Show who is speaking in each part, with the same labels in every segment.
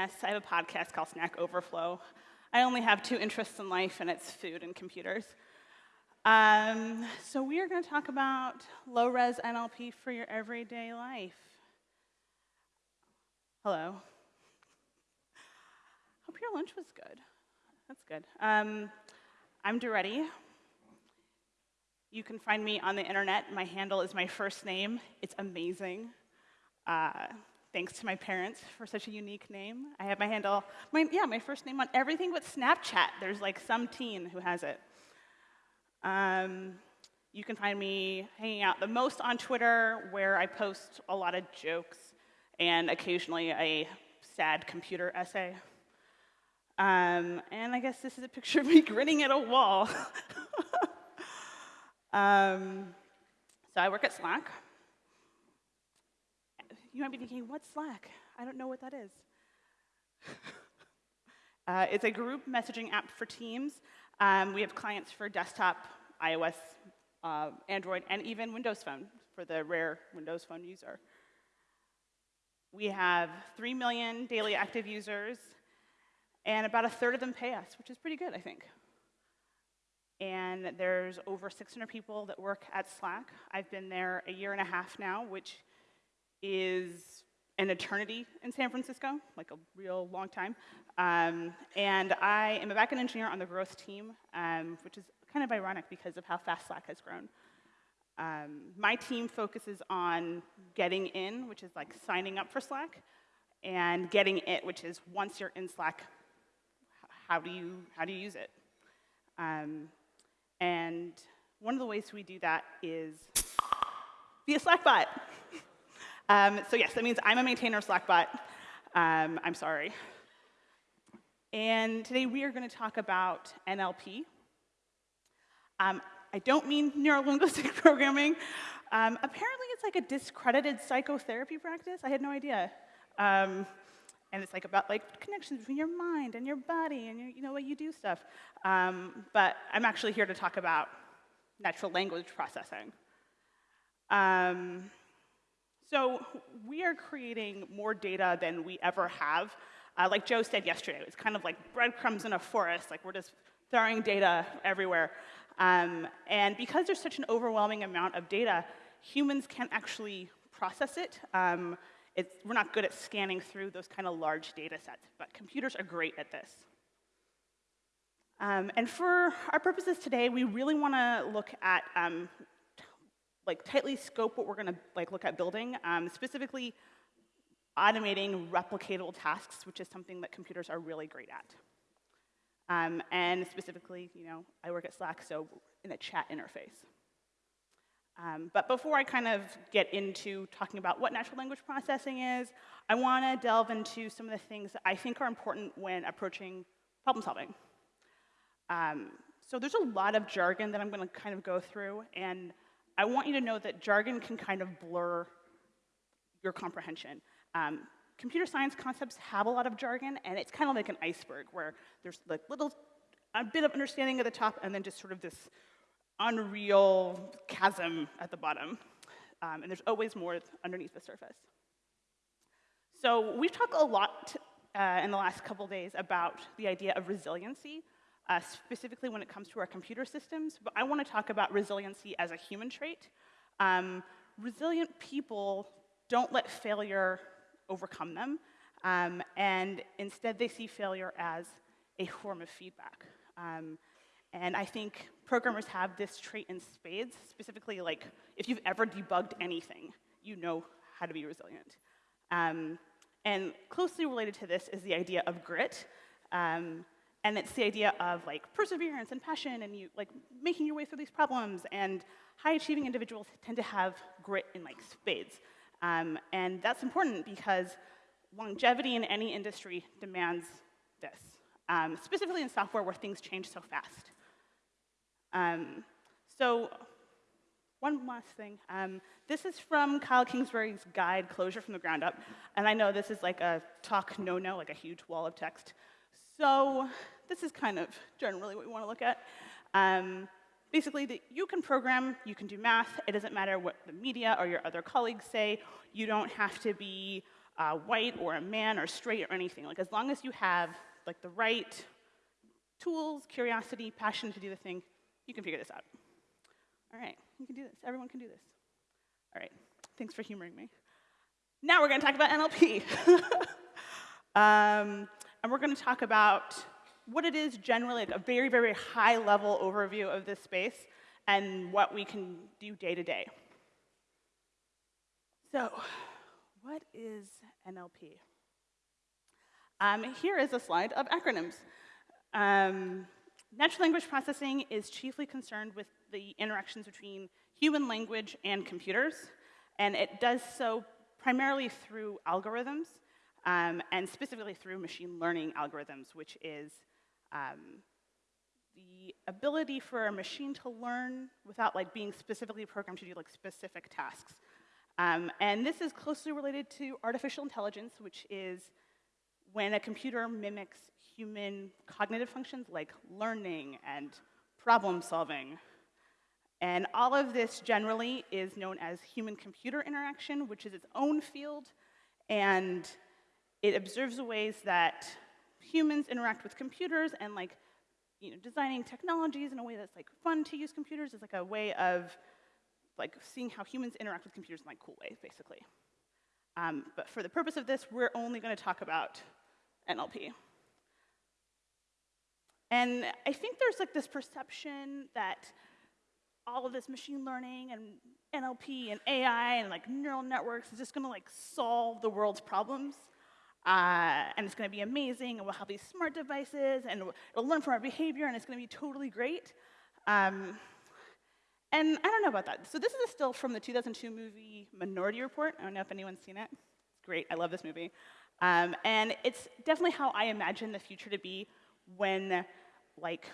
Speaker 1: Yes, I have a podcast called Snack Overflow. I only have two interests in life, and it's food and computers. Um, so we are going to talk about low-res NLP for your everyday life. Hello. Hope your lunch was good. That's good. Um, I'm Duretti. You can find me on the internet. My handle is my first name. It's amazing. Uh, thanks to my parents for such a unique name. I have my handle, my, yeah, my first name on everything but Snapchat. There's like some teen who has it. Um, you can find me hanging out the most on Twitter, where I post a lot of jokes and occasionally a sad computer essay. Um, and I guess this is a picture of me grinning at a wall. um, so I work at Slack. You might be thinking, what's Slack? I don't know what that is. uh, it's a group messaging app for teams. Um, we have clients for desktop, iOS, uh, Android, and even Windows Phone for the rare Windows Phone user. We have 3 million daily active users, and about a third of them pay us, which is pretty good, I think. And there's over 600 people that work at Slack. I've been there a year and a half now, which is an eternity in San Francisco, like a real long time. Um, and I am a backend engineer on the growth team, um, which is kind of ironic because of how fast Slack has grown. Um, my team focuses on getting in, which is like signing up for Slack, and getting it, which is once you're in Slack, how do you, how do you use it? Um, and one of the ways we do that is via Slackbot. Um, so yes, that means I'm a maintainer of Slackbot. Um, I'm sorry. And today we are going to talk about NLP. Um, I don't mean neurolinguistic programming. Um, apparently it's like a discredited psychotherapy practice. I had no idea. Um, and it's like about like connections between your mind and your body and your, you know what you do stuff. Um, but I'm actually here to talk about natural language processing. Um, so we are creating more data than we ever have. Uh, like Joe said yesterday, it's kind of like breadcrumbs in a forest, like we're just throwing data everywhere. Um, and because there's such an overwhelming amount of data, humans can't actually process it. Um, we're not good at scanning through those kind of large data sets, but computers are great at this. Um, and for our purposes today, we really want to look at um, like tightly scope what we're going to like look at building, um, specifically automating replicatable tasks, which is something that computers are really great at. Um, and specifically, you know, I work at Slack, so in the chat interface. Um, but before I kind of get into talking about what natural language processing is, I want to delve into some of the things that I think are important when approaching problem solving. Um, so there's a lot of jargon that I'm going to kind of go through, and I want you to know that jargon can kind of blur your comprehension. Um, computer science concepts have a lot of jargon, and it's kind of like an iceberg where there's like little, a bit of understanding at the top, and then just sort of this unreal chasm at the bottom. Um, and there's always more underneath the surface. So we've talked a lot uh, in the last couple days about the idea of resiliency uh, specifically when it comes to our computer systems, but I want to talk about resiliency as a human trait. Um, resilient people don't let failure overcome them, um, and instead they see failure as a form of feedback. Um, and I think programmers have this trait in spades, specifically like if you've ever debugged anything, you know how to be resilient. Um, and closely related to this is the idea of grit. Um, and it's the idea of like perseverance and passion and you like making your way through these problems. And high achieving individuals tend to have grit in like spades. Um, and that's important because longevity in any industry demands this, um, specifically in software where things change so fast. Um, so one last thing. Um, this is from Kyle Kingsbury's guide, Clojure from the Ground Up. And I know this is like a talk no-no, like a huge wall of text. So this is kind of generally what we want to look at. Um, basically, that you can program, you can do math. It doesn't matter what the media or your other colleagues say. You don't have to be uh, white or a man or straight or anything. Like as long as you have like the right tools, curiosity, passion to do the thing, you can figure this out. All right, you can do this. Everyone can do this. All right, thanks for humoring me. Now we're going to talk about NLP. um, and we're going to talk about what it is generally, like a very, very high level overview of this space and what we can do day to day. So, what is NLP? Um, here is a slide of acronyms. Um, natural language processing is chiefly concerned with the interactions between human language and computers, and it does so primarily through algorithms, um, and specifically through machine learning algorithms, which is um, the ability for a machine to learn without like being specifically programmed to do like specific tasks. Um, and this is closely related to artificial intelligence, which is when a computer mimics human cognitive functions like learning and problem solving. And all of this generally is known as human-computer interaction, which is its own field, and it observes the ways that humans interact with computers and like you know, designing technologies in a way that's like fun to use computers is like a way of like seeing how humans interact with computers in like cool ways, basically. Um, but for the purpose of this, we're only going to talk about NLP. And I think there's like this perception that all of this machine learning and NLP and AI and like neural networks is just going to like solve the world's problems. Uh, and it's going to be amazing, and we'll have these smart devices, and it'll learn from our behavior, and it's going to be totally great. Um, and I don't know about that. So this is still from the 2002 movie Minority Report. I don't know if anyone's seen it. It's great. I love this movie. Um, and it's definitely how I imagine the future to be when, like,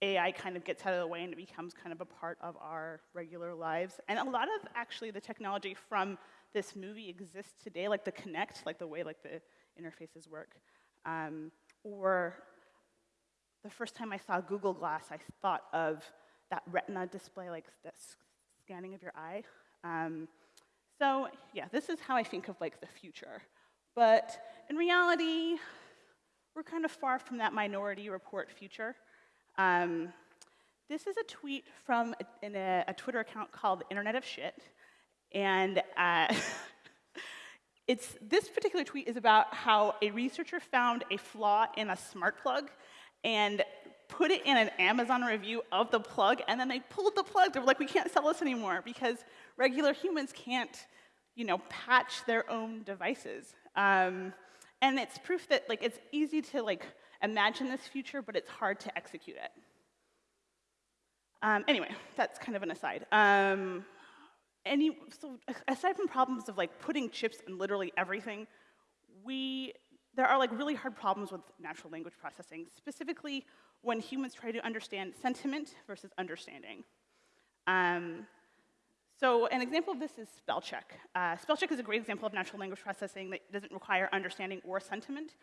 Speaker 1: AI kind of gets out of the way and it becomes kind of a part of our regular lives. And a lot of actually the technology from this movie exists today, like the Kinect, like the way like the interfaces work. Um, or the first time I saw Google Glass, I thought of that retina display, like that scanning of your eye. Um, so yeah, this is how I think of like the future. But in reality, we're kind of far from that minority report future. Um, this is a tweet from a, in a, a, Twitter account called Internet of Shit. And uh, it's, this particular tweet is about how a researcher found a flaw in a smart plug and put it in an Amazon review of the plug, and then they pulled the plug. They were like, we can't sell this anymore because regular humans can't, you know, patch their own devices. Um, and it's proof that like it's easy to like imagine this future, but it's hard to execute it. Um, anyway, that's kind of an aside. Um, any, so aside from problems of like putting chips in literally everything, we, there are like really hard problems with natural language processing, specifically when humans try to understand sentiment versus understanding. Um, so an example of this is spell check. Uh, spell check is a great example of natural language processing that doesn't require understanding or sentiment.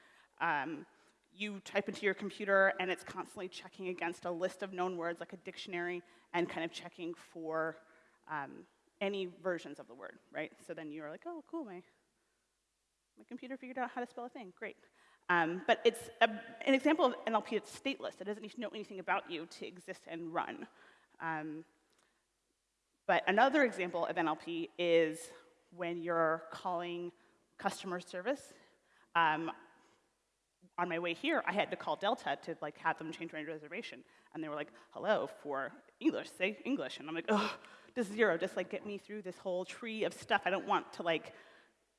Speaker 1: Um, you type into your computer and it's constantly checking against a list of known words like a dictionary and kind of checking for um, any versions of the word, right? So then you're like, oh, cool, my, my computer figured out how to spell a thing, great. Um, but it's a, an example of NLP that's stateless. It doesn't need to know anything about you to exist and run. Um, but another example of NLP is when you're calling customer service. Um, on my way here, I had to call Delta to like have them change my reservation, and they were like, "Hello, for English, say English," and I'm like, "Oh, just zero, just like get me through this whole tree of stuff. I don't want to like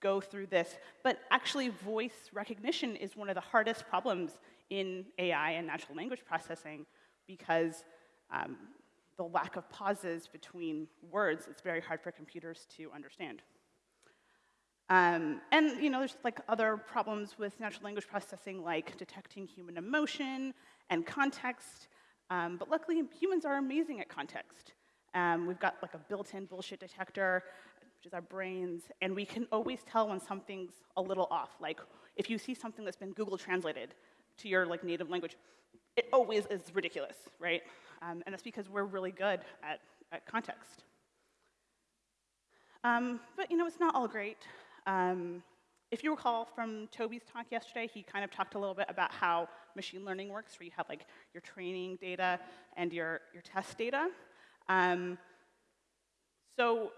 Speaker 1: go through this. But actually, voice recognition is one of the hardest problems in AI and natural language processing because um, the lack of pauses between words, it's very hard for computers to understand. Um, and you know, there's like other problems with natural language processing, like detecting human emotion and context. Um, but luckily, humans are amazing at context. Um, we've got like a built-in bullshit detector which is our brains, and we can always tell when something's a little off. Like if you see something that's been Google translated to your like native language, it always is ridiculous, right? Um, and that's because we're really good at, at context. Um, but you know, it's not all great. Um, if you recall from Toby's talk yesterday, he kind of talked a little bit about how machine learning works, where you have like your training data and your, your test data. Um, so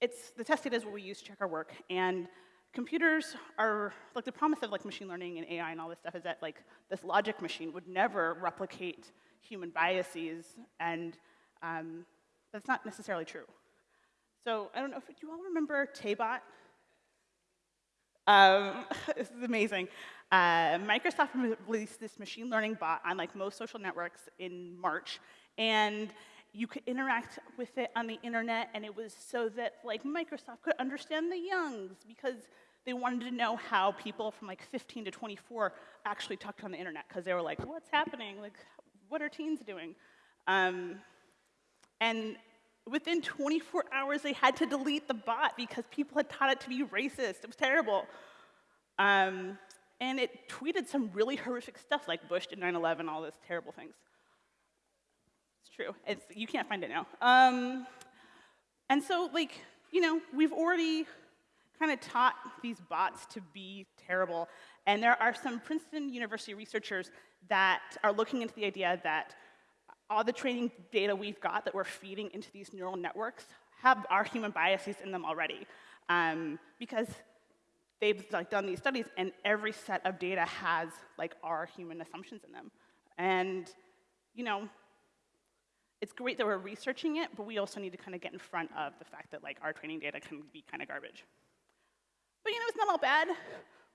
Speaker 1: it's, the test data is what we use to check our work, and computers are, like the promise of like machine learning and AI and all this stuff is that like this logic machine would never replicate human biases, and um, that's not necessarily true. So I don't know if you all remember Taybot. Um, this is amazing. Uh, Microsoft released this machine learning bot on like most social networks in March, and you could interact with it on the internet, and it was so that like Microsoft could understand the youngs because they wanted to know how people from like 15 to 24 actually talked on the internet because they were like, what's happening? Like, what are teens doing? Um, and within 24 hours, they had to delete the bot because people had taught it to be racist. It was terrible. Um, and it tweeted some really horrific stuff like Bush did 9 11, all those terrible things. True. It's, you can't find it now. Um, and so, like, you know, we've already kind of taught these bots to be terrible. And there are some Princeton University researchers that are looking into the idea that all the training data we've got that we're feeding into these neural networks have our human biases in them already. Um, because they've like, done these studies, and every set of data has like our human assumptions in them. And you know, it's great that we're researching it, but we also need to kind of get in front of the fact that like our training data can be kind of garbage. But you know, it's not all bad.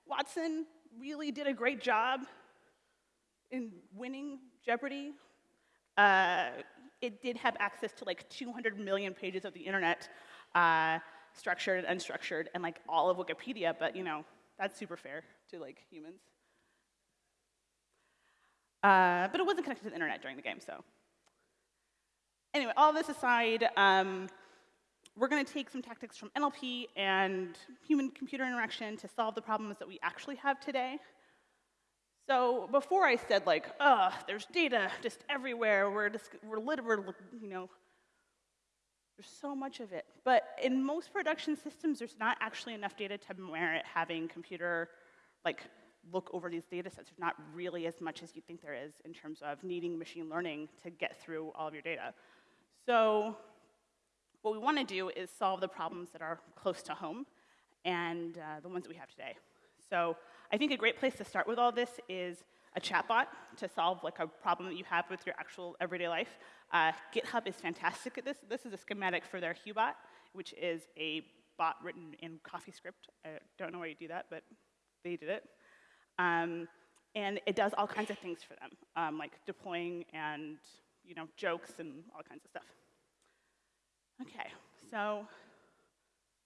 Speaker 1: Watson really did a great job in winning Jeopardy uh, it did have access to like 200 million pages of the internet, uh, structured and unstructured, and like all of Wikipedia, but you know, that's super fair to like humans. Uh, but it wasn't connected to the internet during the game, so. Anyway, all this aside, um, we're going to take some tactics from NLP and human-computer interaction to solve the problems that we actually have today. So before I said like, oh, there's data just everywhere. We're just, we're literally, you know, there's so much of it. But in most production systems, there's not actually enough data to merit having computer like look over these data sets. There's not really as much as you think there is in terms of needing machine learning to get through all of your data. So what we want to do is solve the problems that are close to home and uh, the ones that we have today. So I think a great place to start with all this is a chatbot to solve like a problem that you have with your actual everyday life. Uh, GitHub is fantastic at this. This is a schematic for their Hubot, which is a bot written in CoffeeScript. I don't know why you do that, but they did it. Um, and it does all kinds of things for them, um, like deploying and you know jokes and all kinds of stuff. Okay, so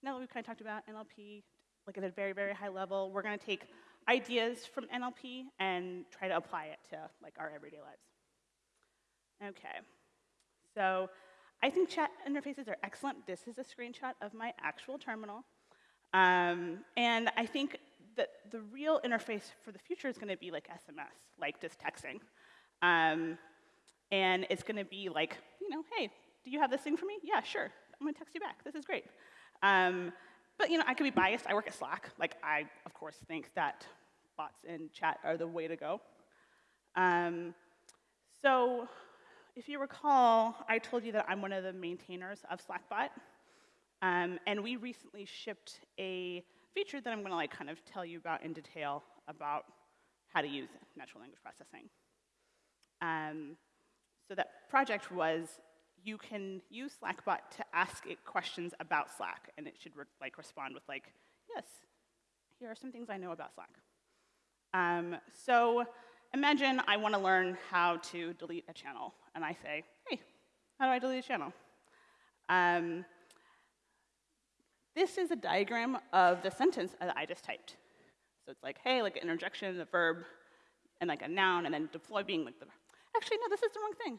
Speaker 1: now that we've kind of talked about NLP, like at a very, very high level, we're going to take ideas from NLP and try to apply it to like our everyday lives. Okay, so I think chat interfaces are excellent. This is a screenshot of my actual terminal. Um, and I think that the real interface for the future is going to be like SMS, like just texting. Um, and it's going to be like, you know, hey, do you have this thing for me? Yeah, sure. I'm going to text you back. This is great. Um, but you know, I could be biased. I work at Slack. Like, I of course think that bots and chat are the way to go. Um, so, if you recall, I told you that I'm one of the maintainers of Slackbot, um, and we recently shipped a feature that I'm going to like kind of tell you about in detail about how to use natural language processing. Um, so that project was you can use Slackbot to ask it questions about Slack, and it should re like respond with like, yes, here are some things I know about Slack. Um, so imagine I want to learn how to delete a channel, and I say, hey, how do I delete a channel? Um, this is a diagram of the sentence that I just typed. So it's like, hey, like an interjection, the verb, and like a noun, and then deploy being like the. Actually, no, this is the wrong thing.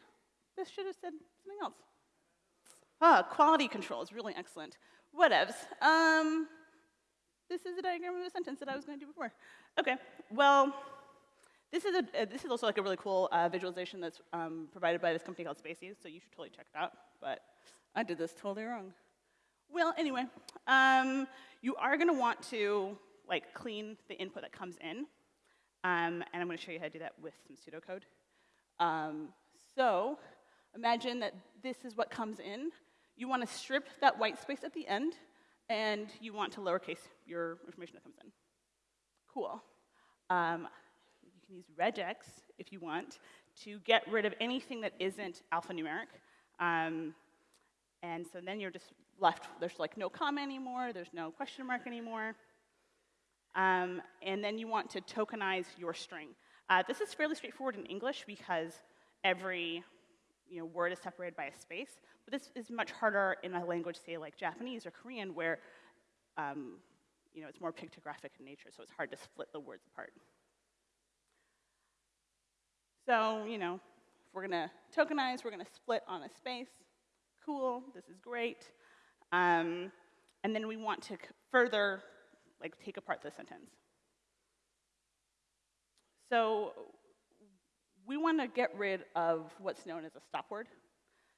Speaker 1: This should have said something else. Ah, quality control is really excellent. Whatevs. Um, this is a diagram of a sentence that I was going to do before. Okay, well, this is, a, uh, this is also like a really cool uh, visualization that's um, provided by this company called Spacies, so you should totally check it out, but I did this totally wrong. Well, anyway, um, you are going to want to like clean the input that comes in. Um, and I'm going to show you how to do that with some pseudocode. Um, so imagine that this is what comes in. You want to strip that white space at the end, and you want to lowercase your information that comes in. Cool. Um, you can use regex if you want to get rid of anything that isn't alphanumeric. Um, and so then you're just left, there's like no comma anymore, there's no question mark anymore. Um, and then you want to tokenize your string. Uh, this is fairly straightforward in English because every you know, word is separated by a space. But this is much harder in a language, say, like Japanese or Korean, where um, you know, it's more pictographic in nature, so it's hard to split the words apart. So, you know, if we're going to tokenize, we're going to split on a space. Cool, this is great. Um, and then we want to further like take apart the sentence. So we want to get rid of what's known as a stop word.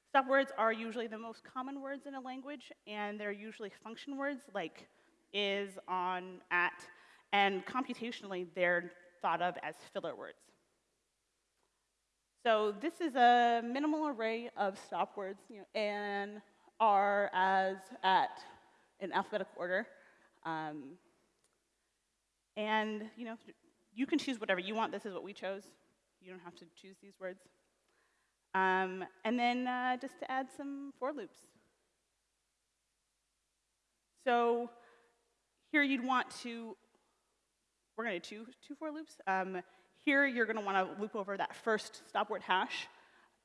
Speaker 1: Stop words are usually the most common words in a language, and they're usually function words like is, on, at, and computationally they're thought of as filler words. So this is a minimal array of stop words, you know, and, are, as, at, in alphabetical order. Um, and you know, you can choose whatever you want. This is what we chose. You don't have to choose these words. Um, and then uh, just to add some for loops. So here you'd want to, we're going to do two, for loops. Um, here you're going to want to loop over that first stop word hash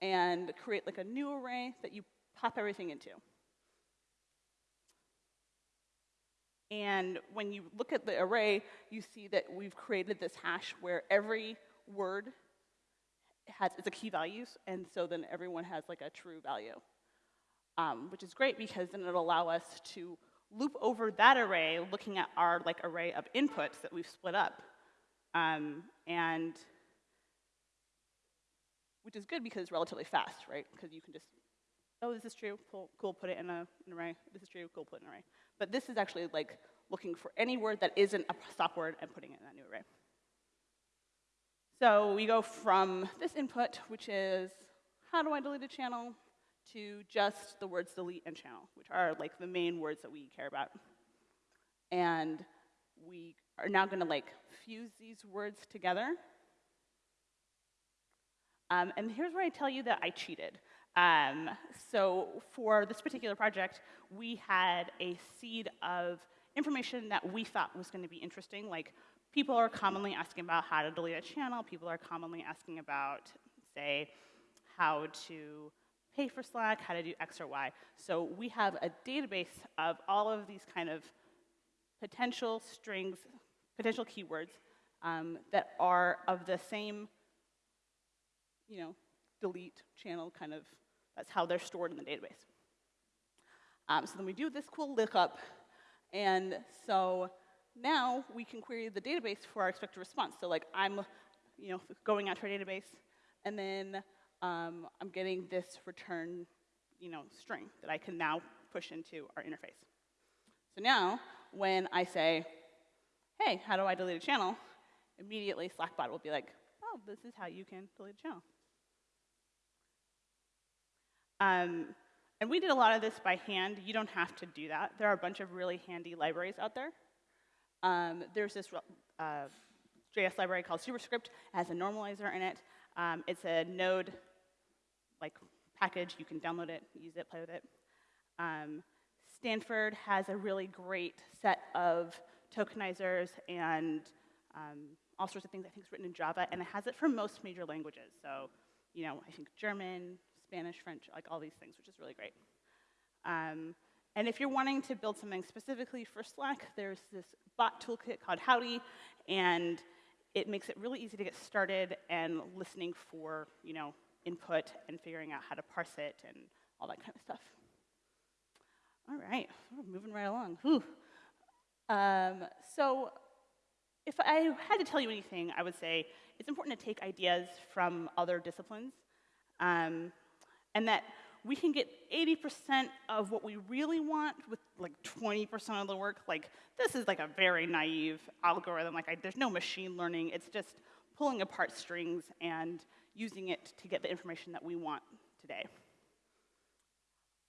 Speaker 1: and create like a new array that you pop everything into. And when you look at the array, you see that we've created this hash where every word has it's a key value, and so then everyone has like a true value, um, which is great because then it'll allow us to loop over that array, looking at our like array of inputs that we've split up, um, and which is good because it's relatively fast, right? Because you can just, oh, this is true, cool, cool, put it in a, an array. This is true, cool, put it in an array. But this is actually like looking for any word that isn't a stop word and putting it in that new array. So we go from this input, which is how do I delete a channel, to just the words delete and channel, which are like the main words that we care about. And we are now going to like fuse these words together. Um, and here's where I tell you that I cheated. Um, so for this particular project, we had a seed of information that we thought was going to be interesting. Like people are commonly asking about how to delete a channel. People are commonly asking about, say, how to pay for Slack, how to do X or Y. So we have a database of all of these kind of potential strings, potential keywords um, that are of the same, you know, delete channel kind of that's how they're stored in the database. Um, so then we do this cool lookup, and so now we can query the database for our expected response. So like I'm, you know, going out to our database, and then um, I'm getting this return, you know, string that I can now push into our interface. So now when I say, hey, how do I delete a channel? Immediately Slackbot will be like, oh, this is how you can delete a channel. Um, and we did a lot of this by hand. You don't have to do that. There are a bunch of really handy libraries out there. Um, there's this uh, JS library called Superscript. It has a normalizer in it. Um, it's a node like package. You can download it, use it, play with it. Um, Stanford has a really great set of tokenizers and um, all sorts of things. I think it's written in Java, and it has it for most major languages. So, you know, I think German, Spanish, French, like all these things, which is really great. Um, and if you're wanting to build something specifically for Slack, there's this bot toolkit called Howdy, and it makes it really easy to get started and listening for, you know, input and figuring out how to parse it and all that kind of stuff. All right, we're moving right along. Um, so if I had to tell you anything, I would say it's important to take ideas from other disciplines. Um, and that we can get 80% of what we really want with like 20% of the work. Like this is like a very naive algorithm. Like I, there's no machine learning. It's just pulling apart strings and using it to get the information that we want today.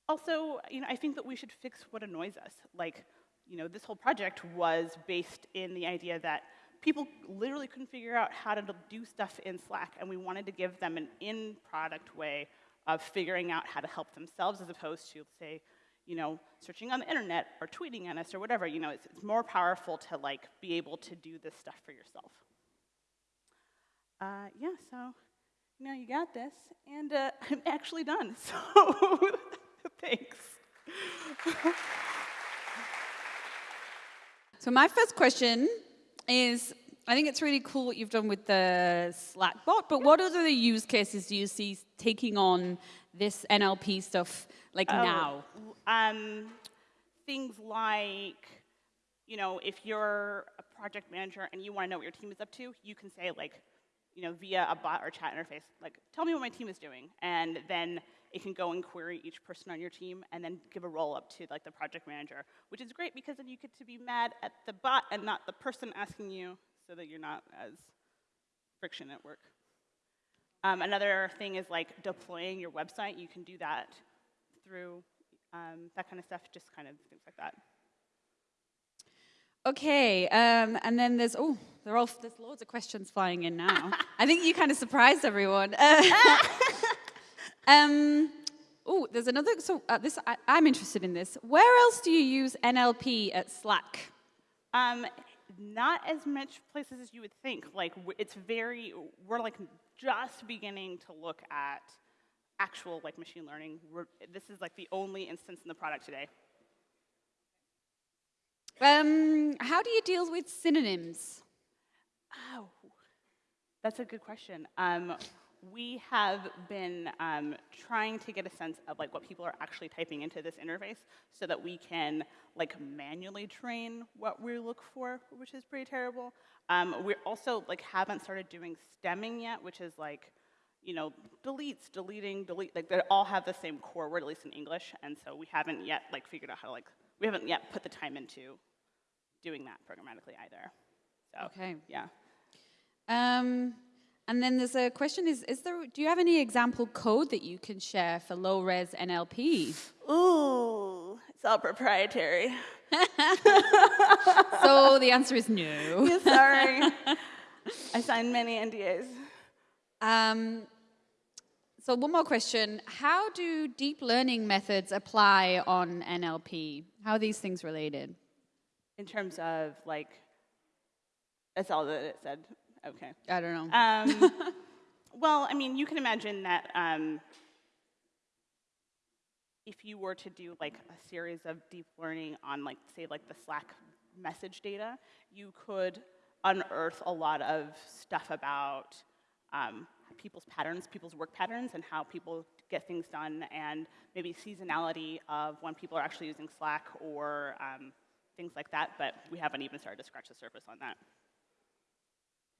Speaker 1: Also, you know, I think that we should fix what annoys us. Like, you know, this whole project was based in the idea that people literally couldn't figure out how to do stuff in Slack, and we wanted to give them an in-product way of figuring out how to help themselves as opposed to, say, you know, searching on the internet or tweeting at us or whatever. You know, it's, it's more powerful to like be able to do this stuff for yourself. Uh, yeah, so, you know, you got this, and uh, I'm actually done, so thanks.
Speaker 2: so my first question is, I think it's really cool what you've done with the Slack bot, but what other use cases do you see taking on this NLP stuff like oh, now?
Speaker 1: Um, things like, you know, if you're a project manager and you want to know what your team is up to, you can say like, you know, via a bot or chat interface, like, tell me what my team is doing. And then it can go and query each person on your team and then give a roll up to like the project manager, which is great because then you get to be mad at the bot and not the person asking you so that you're not as friction at work. Um, another thing is like deploying your website. You can do that through um, that kind of stuff, just kind of things like that.
Speaker 2: Okay, um, and then there's oh, there are there's loads of questions flying in now. I think you kind of surprised everyone. um, oh, there's another. So uh, this I, am interested in this. Where else do you use NLP at Slack?
Speaker 1: Um, not as much places as you would think. Like it's very, we're like just beginning to look at actual like machine learning. We're, this is like the only instance in the product today.
Speaker 2: Um, how do you deal with synonyms?
Speaker 1: Oh, that's a good question. Um, we have been um, trying to get a sense of like what people are actually typing into this interface so that we can like manually train what we look for, which is pretty terrible. Um, we also like haven't started doing stemming yet, which is like, you know, deletes, deleting, delete, like they all have the same core word, at least in English, and so we haven't yet like figured out how to like, we haven't yet put the time into doing that programmatically either. So,
Speaker 2: okay.
Speaker 1: Yeah.
Speaker 2: Um, and then there's a question: Is is there? Do you have any example code that you can share for low res NLP?
Speaker 1: Ooh, it's all proprietary.
Speaker 2: so the answer is no.
Speaker 1: Yeah, sorry, I signed many NDAs.
Speaker 2: Um, so one more question: How do deep learning methods apply on NLP? How are these things related?
Speaker 1: In terms of like, that's all that it said. Okay.
Speaker 2: I don't know.
Speaker 1: Um, well, I mean, you can imagine that um, if you were to do like a series of deep learning on like, say, like the Slack message data, you could unearth a lot of stuff about um, people's patterns, people's work patterns, and how people get things done, and maybe seasonality of when people are actually using Slack or um, things like that, but we haven't even started to scratch the surface on that.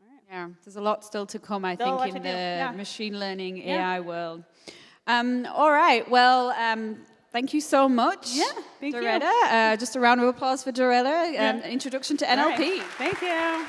Speaker 2: Right. Yeah, there's a lot still to come, I think, in the yeah. machine learning yeah. AI world. Um, all right, well, um, thank you so much,
Speaker 1: yeah, thank
Speaker 2: Doretta.
Speaker 1: You.
Speaker 2: Uh, just a round of applause for Doretta. Um, Introduction to NLP.
Speaker 1: Thank you.